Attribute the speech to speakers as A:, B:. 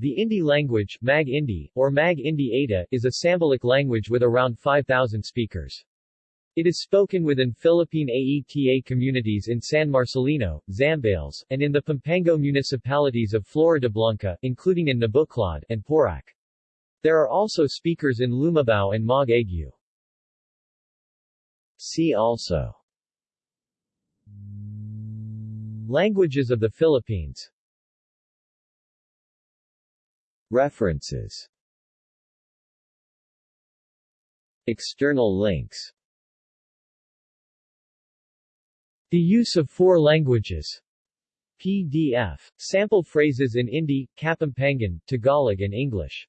A: The Indi language Mag Indi, or Mag Indi Ayta, is a Sambalic language with around 5,000 speakers. It is spoken within Philippine AETA communities in San Marcelino, Zambales, and in the Pampanga municipalities of Floridablanca, including in Nabuclod and Porac. There are also speakers in Lumabao and Mag Agu. See also Languages of the Philippines References. External links. The use of four languages. PDF. Sample phrases in Indi, Kapampangan, Tagalog and English